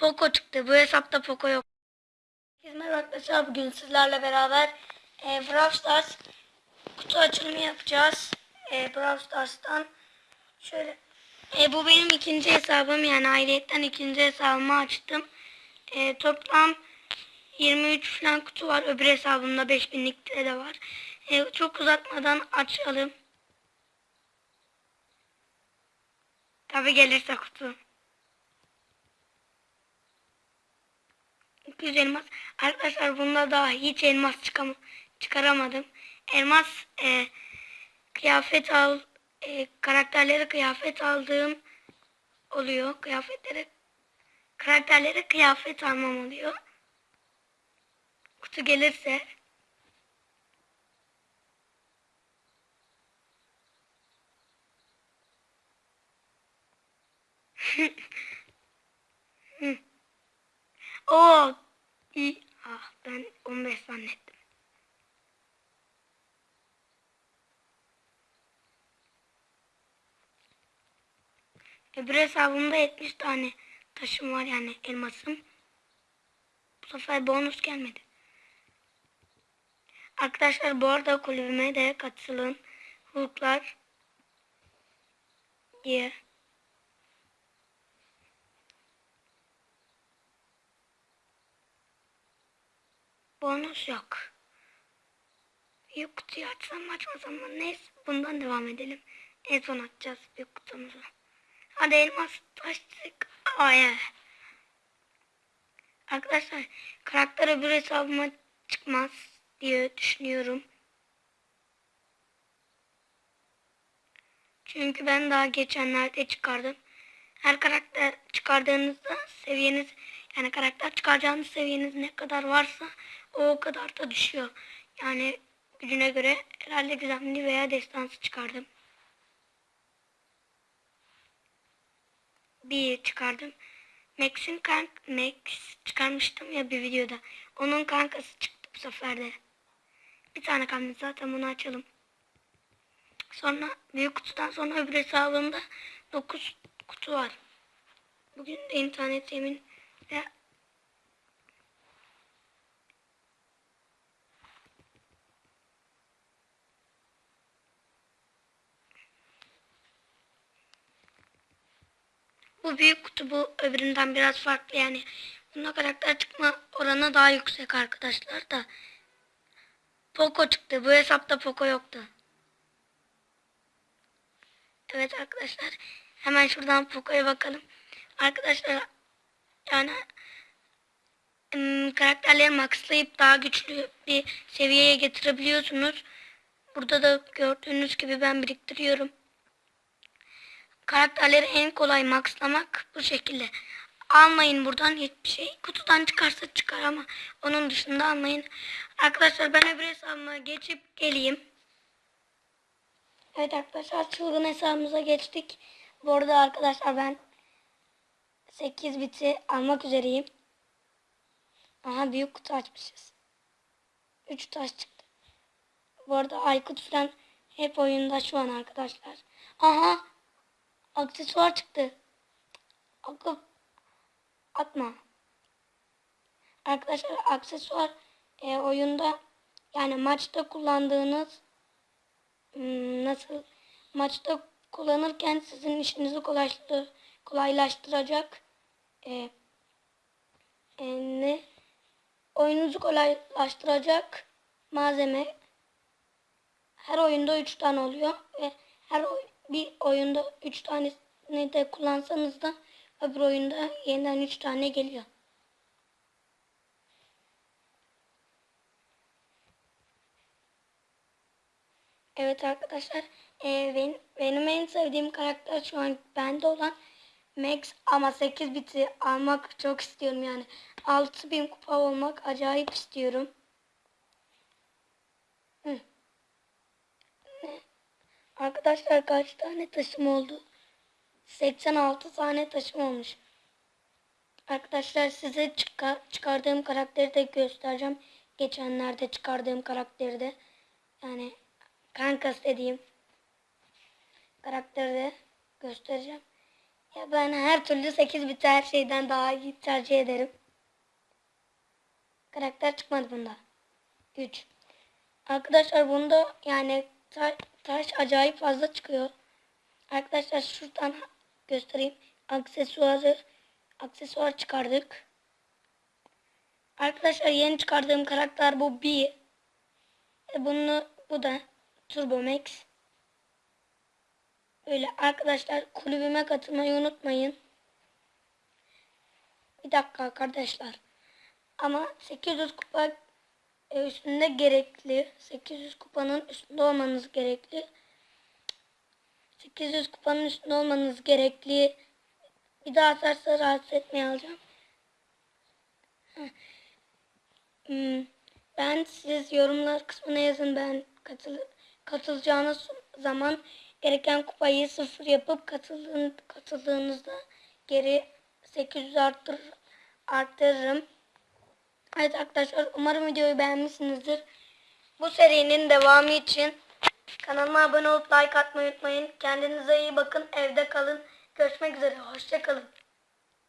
Poco çıktı. Bu hesapta Poco yok. Merhaba arkadaşlar. Bugün sizlerle beraber e, Brawl Stars kutu açılımı yapacağız. E, Brawl Stars'tan şöyle e, bu benim ikinci hesabım yani ayrıyetten ikinci hesabımı açtım. E, toplam 23 falan kutu var. Öbür hesabımda 5000'lik de var. E, çok uzatmadan açalım. Tabi gelirse kutu. 200 elmas. Arkadaşlar bunda daha hiç elmas çıkam çıkaramadım. Elmas e, kıyafet al e, karakterlere kıyafet aldığım oluyor. Kıyafetlere karakterlere kıyafet almam oluyor. Kutu gelirse Oo. İyi. Ah ben 15 zannettim. Öbür hesabımda 70 tane taşım var yani elmasım. Bu sefer bonus gelmedi. Arkadaşlar bu arada kulübüme de katılın. Hulklar diye. Bonus yok. Büyük kutuyu açsam açmasam? Neyse bundan devam edelim. En son açacağız büyük kutumuzu. Hadi elmas açtık. Ay. Arkadaşlar karakter öbür hesabıma çıkmaz diye düşünüyorum. Çünkü ben daha geçenlerde çıkardım. Her karakter çıkardığınızda seviyeniz yani karakter çıkaracağınız seviyeniz ne kadar varsa o kadar da düşüyor. Yani gücüne göre herhalde gizemli veya destansı çıkardım. Bir çıkardım. Max'in kank Max çıkarmıştım ya bir videoda. Onun kankası çıktı bu sefer de. Bir tane kalmış zaten bunu açalım. Sonra büyük kutudan sonra öbür hesabımda 9 kutu var. Bugün de internet ve Bu büyük kutu bu öbüründen biraz farklı yani. Bunda karakter çıkma oranı daha yüksek arkadaşlar da. Poco çıktı. Bu hesapta Poco yoktu. Evet arkadaşlar. Hemen şuradan Poco'ya bakalım. Arkadaşlar yani karakterleri maxlayıp daha güçlü bir seviyeye getirebiliyorsunuz. Burada da gördüğünüz gibi ben biriktiriyorum. Karakterleri en kolay maxlamak bu şekilde. Almayın buradan hiçbir şey. Kutudan çıkarsa çıkar ama onun dışında almayın. Arkadaşlar ben öbür hesabıma geçip geleyim. Evet arkadaşlar çılgın hesabımıza geçtik. Bu arada arkadaşlar ben 8 biti almak üzereyim. Aha büyük kutu açmışız. 3 taş çıktı. Bu arada Aykut falan hep oyunda şu an arkadaşlar. Aha aksesuar çıktı. Akıp atma. Arkadaşlar aksesuar e, oyunda yani maçta kullandığınız hmm, nasıl maçta kullanırken sizin işinizi kolaylaştır, kolaylaştıracak e, e, ne oyununuzu kolaylaştıracak malzeme her oyunda 3 tane oluyor ve her oy, bir oyunda 3 tanesini de kullansanız da öbür oyunda yeniden 3 tane geliyor. Evet arkadaşlar e, benim, benim en sevdiğim karakter şu an bende olan Max ama 8 biti almak çok istiyorum yani 6000 kupa olmak acayip istiyorum. Hı. Arkadaşlar kaç tane taşım oldu? 86 tane taşım olmuş. Arkadaşlar size çıkar, çıkardığım karakteri de göstereceğim. Geçenlerde çıkardığım karakteri de. Yani kankas dediğim karakteri de göstereceğim. Ya ben her türlü 8 bit her şeyden daha iyi tercih ederim. Karakter çıkmadı bunda. 3. Arkadaşlar bunda yani ta- taş acayip fazla çıkıyor. Arkadaşlar şuradan göstereyim. Aksesuarı aksesuar çıkardık. Arkadaşlar yeni çıkardığım karakter bu bir. E bunu bu da Turbo Max. Öyle arkadaşlar kulübüme katılmayı unutmayın. Bir dakika arkadaşlar. Ama 800 kupa e, üstünde gerekli. 800 kupanın üstünde olmanız gerekli. 800 kupanın üstünde olmanız gerekli. Bir daha atarsa rahatsız etmeye alacağım. Hmm, Ben siz yorumlar kısmına yazın ben katıl katılacağınız zaman gereken kupayı sıfır yapıp katıldığın, katıldığınızda geri 800 arttır, arttırırım. Evet arkadaşlar umarım videoyu beğenmişsinizdir. Bu serinin devamı için kanalıma abone olup like atmayı unutmayın. Kendinize iyi bakın. Evde kalın. Görüşmek üzere. Hoşça kalın.